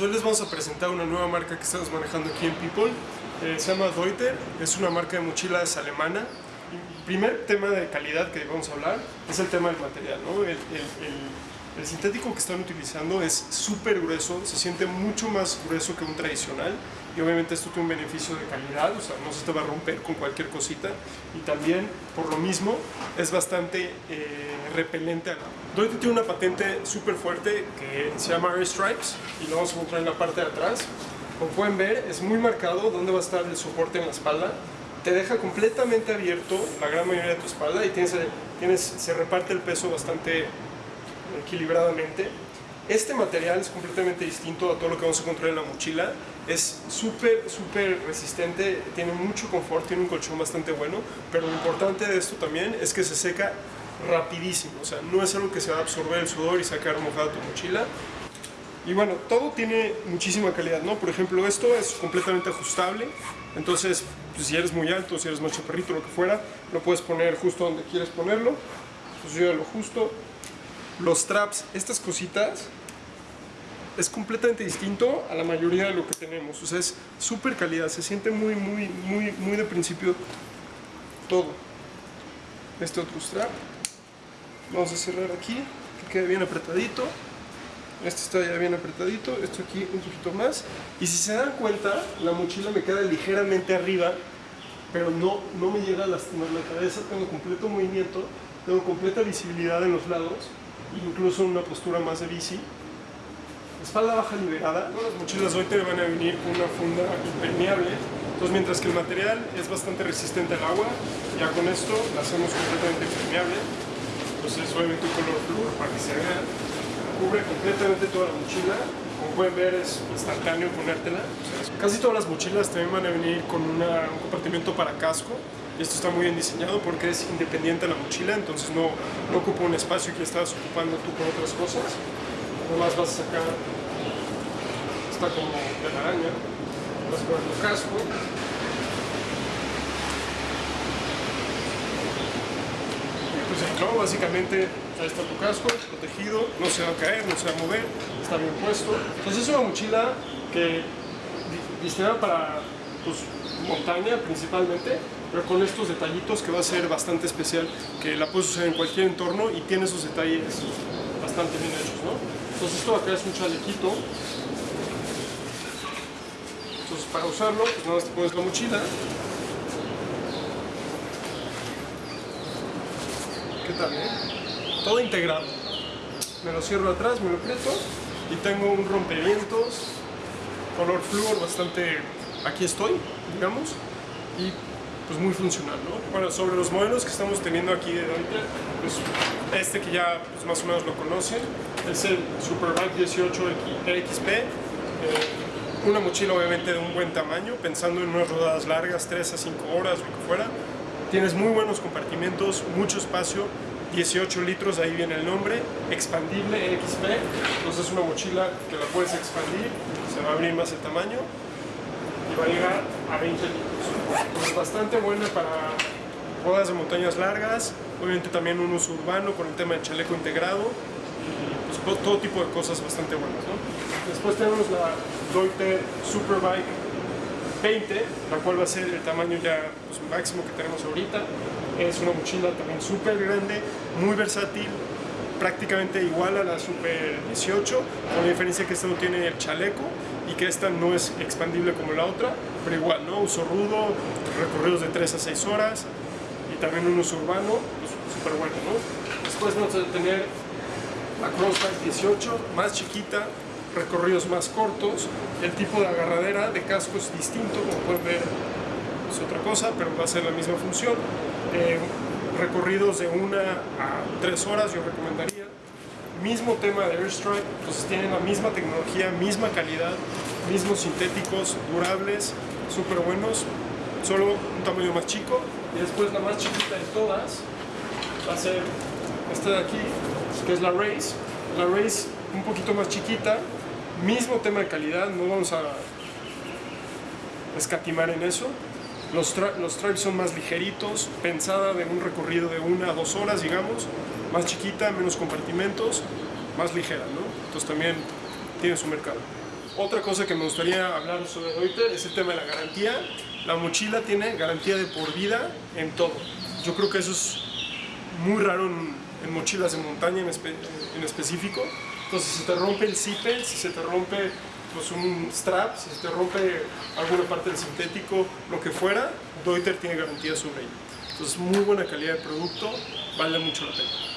hoy les vamos a presentar una nueva marca que estamos manejando aquí en People. Eh, se llama Deuter, es una marca de mochilas alemana. El primer tema de calidad que vamos a hablar es el tema del material. ¿no? El, el- el- el sintético que están utilizando es súper grueso, se siente mucho más grueso que un tradicional y obviamente esto tiene un beneficio de calidad, o sea, no se te va a romper con cualquier cosita y también por lo mismo es bastante eh, repelente al agua. Deuter tiene una patente súper fuerte que se llama Air Stripes y lo vamos a encontrar en la parte de atrás. Como pueden ver, es muy marcado dónde va a estar el soporte en la espalda. Te deja completamente abierto la gran mayoría de tu espalda y tienes, tienes, se reparte el peso bastante equilibradamente. Este material es completamente distinto a todo lo que vamos a encontrar en la mochila. Es súper, súper resistente, tiene mucho confort, tiene un colchón bastante bueno, pero lo importante de esto también es que se seca rapidísimo. O sea, no es algo que se va a absorber el sudor y sacar mojada tu mochila. Y bueno, todo tiene muchísima calidad, ¿no? Por ejemplo, esto es completamente ajustable. Entonces, pues, si eres muy alto, si eres más chaparrito, lo que fuera, lo puedes poner justo donde quieres ponerlo. Pues yo lo justo. Los traps, estas cositas, es completamente distinto a la mayoría de lo que tenemos. O sea, es súper calidad, se siente muy, muy, muy, muy de principio todo. Este otro strap. Vamos a cerrar aquí, que quede bien apretadito. Este está ya bien apretadito, esto aquí un poquito más. Y si se dan cuenta, la mochila me queda ligeramente arriba, pero no, no me llega a lastimar la cabeza. Tengo completo movimiento, tengo completa visibilidad en los lados, incluso una postura más de bici. Espalda baja liberada. Las mochilas hoy te van a venir con una funda impermeable. Entonces, mientras que el material es bastante resistente al agua, ya con esto la hacemos completamente impermeable. Entonces, obviamente un color flúor para que se vea cubre completamente toda la mochila. Como pueden ver es instantáneo ponértela. Casi todas las mochilas también van a venir con una- un compartimento para casco. Esto está muy bien diseñado porque es independiente de la mochila, entonces no, ocupa un espacio que estás ocupando tú con otras cosas. Nomás vas a sacar, está como de araña, vas a poner tu casco. Y pues ahí, ¿no? Básicamente ahí está tu casco, protegido, no se va a caer, no se va a mover, está bien puesto. Entonces es una mochila que di- diseñada para pues, montaña principalmente, pero con estos detallitos que va a ser bastante especial, que la puedes usar en cualquier entorno y tiene esos detalles bastante bien hechos, ¿no? Entonces esto acá es un chalequito. Entonces para usarlo, pues nada más te pones la mochila. ¿Qué tal, eh? Todo integrado. Me lo cierro atrás, me lo aprieto y tengo un rompevientos color flúor bastante aquí estoy, digamos, y pues muy funcional, ¿no? Bueno, sobre los modelos que estamos teniendo aquí de ahorita, pues este que ya pues, más o menos lo conocen, es el Superbike 18 XP, eh, una mochila obviamente de un buen tamaño, pensando en unas rodadas largas, 3 a 5 horas, lo que fuera. Tienes muy buenos compartimentos, mucho espacio, 18 litros, ahí viene el nombre, expandible XP, entonces es una mochila que la puedes expandir, se va a abrir más el tamaño y va a llegar a 20 litros. Es bastante buena para rodas de montañas largas, obviamente también un uso urbano con el tema del chaleco integrado y pues, todo tipo de cosas bastante buenas. ¿no? Después tenemos la Deuter Superbike 20, la cual va a ser el tamaño ya pues, máximo que tenemos ahorita. Es una mochila también súper grande, muy versátil, prácticamente igual a la Super 18, con la diferencia que esta no tiene el chaleco y que esta no es expandible como la otra, pero igual, ¿no? Uso rudo, recorridos de 3 a 6 horas y también un uso urbano, pues súper bueno, ¿no? Después vamos a tener la Crossback 18, más chiquita, recorridos más cortos, el tipo de agarradera de casco es distinto, como pueden ver es otra cosa, pero va a ser la misma función. Eh, recorridos de una a tres horas yo recomendaría. Mismo tema de Airstrike, entonces tienen la misma tecnología, misma calidad, mismos sintéticos, durables, súper buenos, solo un tamaño más chico. Y después la más chiquita de todas va a ser esta de aquí, que es la Race. La Race un poquito más chiquita, mismo tema de calidad, no vamos a escatimar en eso. Los, tra- los son más ligeritos, pensada de un recorrido de una a dos horas, digamos, más chiquita, menos compartimentos, más ligera, ¿no? Entonces también tiene su mercado. otra cosa que me gustaría hablar sobre Deuter es el tema de la garantía. La mochila tiene garantía de por vida en todo. Yo creo que eso es muy raro en, mochilas de montaña en, en específico. Entonces, si se te rompe el zipper, si se te rompe pues, un strap, si se te rompe alguna parte del sintético, lo que fuera, Deuter tiene garantía sobre ello. Entonces, muy buena calidad de producto, vale mucho la pena.